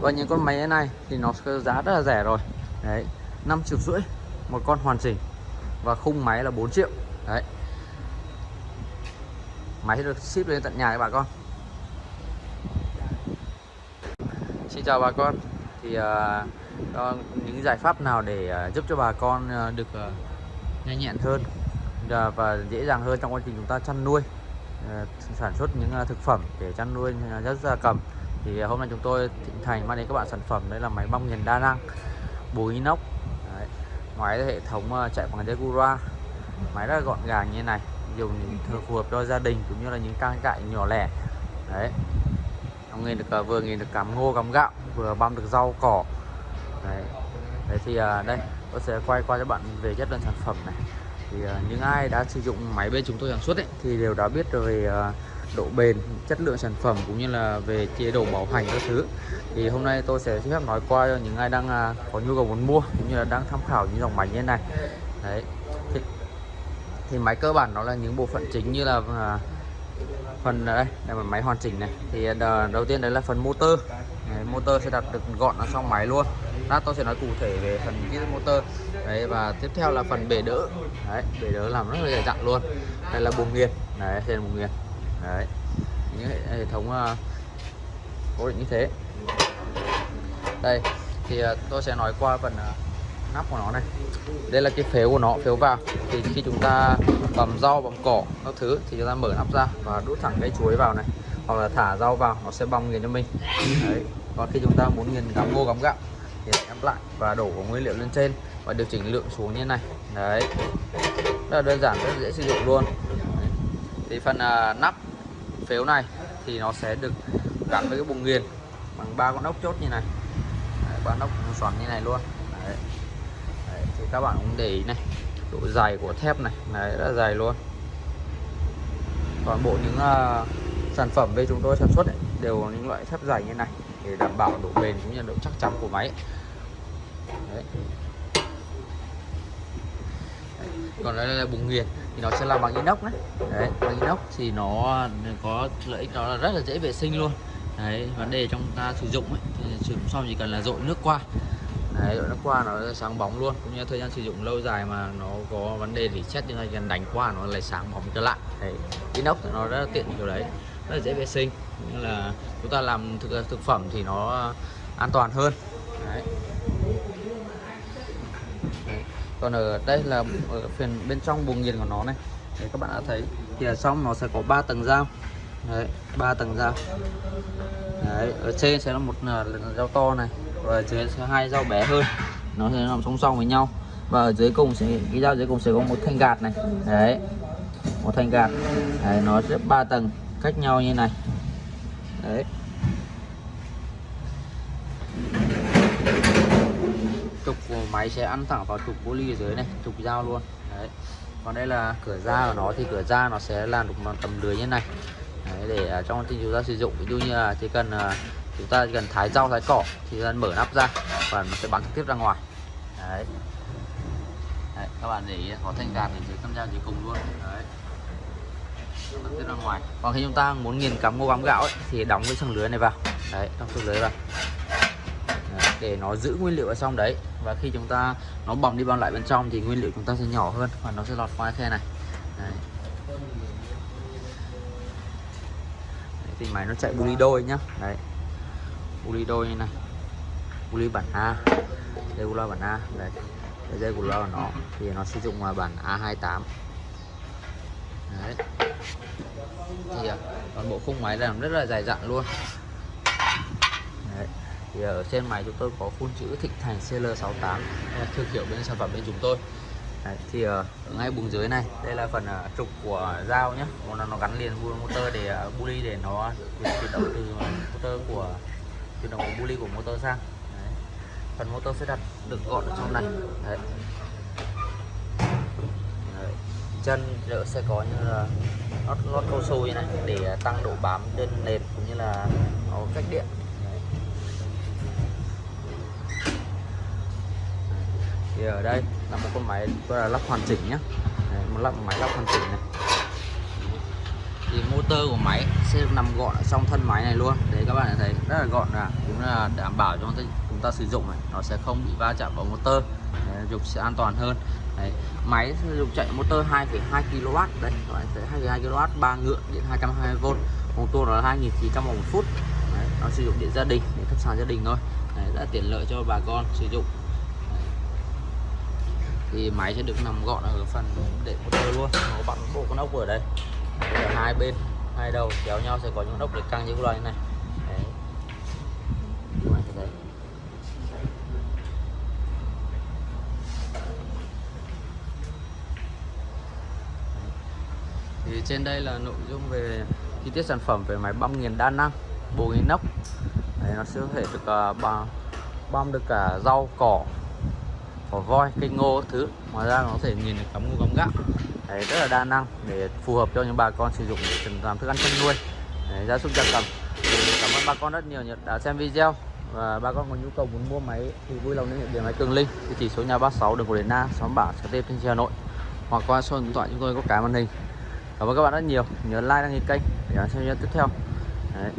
và những con máy này thì nó giá rất là rẻ rồi. Đấy 5 triệu rưỡi một con hoàn chỉnh. Và khung máy là 4 triệu. Đấy. Máy sẽ được ship lên tận nhà các bà con. Xin chào bà con. Thì uh, những giải pháp nào để uh, giúp cho bà con uh, được uh, nhanh nhẹn hơn uh, và dễ dàng hơn trong quá trình chúng ta chăn nuôi uh, sản xuất những uh, thực phẩm để chăn nuôi uh, rất gia cầm? Thì à, hôm nay chúng tôi thịnh thành mang đến các bạn sản phẩm đấy là máy băm nghiền đa năng bùi inox. Đấy. ngoài hệ thống à, chạy bằng dây Gura máy rất là gọn gàng như thế này dùng phù hợp cho gia đình cũng như là những trang trại nhỏ lẻ. Đấy. Ông nghiền được à, vừa nghiền được cắm ngô cắm gạo vừa băm được rau cỏ. Đấy, đấy thì đây tôi sẽ quay qua cho bạn về chất lượng sản phẩm này. Thì những ai đã sử dụng máy bên chúng tôi sản xuất ấy, thì đều đã biết về độ bền chất lượng sản phẩm cũng như là về chế độ bảo hành các thứ. Thì hôm nay tôi sẽ xin phép nói qua cho những ai đang à, có nhu cầu muốn mua cũng như là đang tham khảo những dòng máy như thế này. Đấy. Thì, thì máy cơ bản nó là những bộ phận chính như là à, phần đây đây là máy hoàn chỉnh này. Thì à, đầu tiên đấy là phần motor. Đấy, motor sẽ đặt được gọn ở trong máy luôn. Lát tôi sẽ nói cụ thể về phần chi motor. Đấy và tiếp theo là phần bể đỡ. Đấy bể đỡ làm rất là dày dặn luôn. Đây là buồng nghiền. Đấy đây là buồng nghiền đấy. Những hệ, hệ thống uh, cố định như thế. Đây thì uh, tôi sẽ nói qua phần uh, nắp của nó này. Đây là cái phếu của nó phếu vào. Thì khi chúng ta bầm rau bầm cỏ các thứ thì chúng ta mở nắp ra và đút thẳng cái chuối vào này. Hoặc là thả rau vào nó sẽ bong nghiền cho mình. Đấy. Còn khi chúng ta muốn nghiền cắm ngô cắm gạo thì ép lại và đổ của nguyên liệu lên trên và điều chỉnh lượng xuống như này. Đấy. Rất là đơn giản rất dễ sử dụng luôn. Đấy. thì phần uh, nắp phếu này thì nó sẽ được gắn với cái bùng nghiền bằng ba con ốc chốt như này ba ốc xoắn như này luôn đấy. Đấy, thì các bạn cũng để ý này độ dày của thép này này rất là dày luôn toàn bộ những uh, sản phẩm bên chúng tôi sản xuất ấy, đều những loại thép dày như này để đảm bảo độ bền cũng như độ chắc chắn của máy Đấy còn đây là bùng nghiền thì nó sẽ làm bằng inox đấy. Đấy, bằng inox thì nó có lợi ích, nó là rất là dễ vệ sinh luôn. Đấy, vấn đề trong ta sử dụng ấy, thì sử dụng xong chỉ cần là dội nước qua. Đấy dội nước qua nó sáng bóng luôn. Cũng như thời gian sử dụng lâu dài mà nó có vấn đề thì chết thì cần đánh qua nó lại sáng bóng trở lại. Đấy, inox thì nó rất là tiện kiểu đấy, rất là dễ vệ sinh. Như là chúng ta làm thực thực phẩm thì nó an toàn hơn. Đấy. Còn ở đây là ở phần bên trong buồng nghiền của nó này. Đấy, các bạn đã thấy. Thì ở trong nó sẽ có 3 tầng dao. Đấy ba tầng dao. Đấy ở trên sẽ là một à, dao to này. Và ở dưới sẽ hai dao bé hơn. Nó sẽ nằm song song với nhau. Và ở dưới cùng sẽ cái dao dưới cùng sẽ có một thanh gạt này. Đấy một thanh gạt. Đấy, nó sẽ ba tầng cách nhau như này. Đấy trục của máy sẽ ăn thẳng vào trục poly ở dưới này trục dao luôn. Đấy. Còn đây là cửa ra của nó thì cửa ra nó sẽ làm được một tầm lưới như này. Đấy, để à, trong khi chúng ta sử dụng ví dụ như là chỉ cần à, chúng ta chỉ cần thái rau thái cỏ thì chúng ta mở nắp ra và nó sẽ bắn trực tiếp ra ngoài. Đấy, đấy các bạn để ý có thanh gạt ở dưới con dao dưới cùng luôn. Đấy. Bắn tiếp ra ngoài. Còn khi chúng ta muốn nghiền cắm ngô cắm gạo ấy, thì đóng cái sừng lưới này vào. Đấy đóng sừng lưới vào để nó giữ nguyên liệu ở trong đấy. Và khi chúng ta nó bỏng đi bong lại bên trong thì nguyên liệu chúng ta sẽ nhỏ hơn và nó sẽ lọt qua khe này. Đấy. Đấy, thì máy nó chạy bu đôi nhá. Đấy. Bu đôi như này. Bu bản A. Đây bu bản A. Đấy. Dây của nó thì nó sử dụng là bản A28 đấy. Thì à, toàn bộ khung máy làm rất là dài dặn luôn thì ở trên máy chúng tôi có phun chữ Thịnh Thành CL68 thương hiệu bên sản phẩm bên chúng tôi. Đấy, thì ờ, ở ngay bùng dưới này đây là phần uh, trục của dao nhé nó, nó gắn liền motor để ờ, uh, buli để nó chuyển động từ motor của chuyển động của buli của motor sang. Đấy. phần motor sẽ đặt được gọn ở trong này. Đấy. Chân đỡ sẽ có như là lót lót cao su như này để tăng độ bám trên nền cũng như là nó cách điện. Thì ở đây là một con máy tôi là lắp hoàn chỉnh nhé, một lắp máy lắp hoàn chỉnh này. Thì motor của máy sẽ nằm gọn ở trong thân máy này luôn. Đấy các bạn thấy rất là gọn là cũng là đảm bảo cho chúng ta, sử dụng này. Nó sẽ không bị va chạm vào motor đấy, sẽ an toàn hơn. Đấy. máy dùng chạy motor 2,2 kW đấy các bạn thấy 2,2 kW ba ngựa điện 220V một nó là 2.900 một phút. Đấy, nó sử dụng điện gia đình để thắp sáng gia đình thôi. Đấy, rất là tiện lợi cho bà con sử dụng thì máy sẽ được nằm gọn ở phần để motor luôn nó bằng bộ con ốc ở đây ở hai bên hai đầu kéo nhau sẽ có những ốc để căng như loại này đấy. Thấy. thì trên đây là nội dung về chi tiết sản phẩm về máy băm nghiền đa năng bồ inox Đấy, nó sẽ có thể được à, uh, băm, băm được cả rau cỏ cỏ voi cây ngô các thứ. Ngoài ra nó có thể nhìn được cắm ngô cắm gạo. Đấy, rất là đa năng để phù hợp cho những bà con sử dụng để làm thức ăn chăn nuôi. Đấy, gia súc gia cầm. Thì cảm ơn bà con rất nhiều đã xem video. Và bà con có nhu cầu muốn mua máy thì vui lòng liên hệ điện máy Cường Linh địa chỉ số nhà 36 đường Cổ Điển Na xóm Bảng Sở Tây Thanh Hà Nội. Hoặc qua số điện thoại chúng tôi có cái màn hình. Cảm ơn các bạn rất nhiều. Nhớ like đăng ký kênh để xem video tiếp theo. Đấy.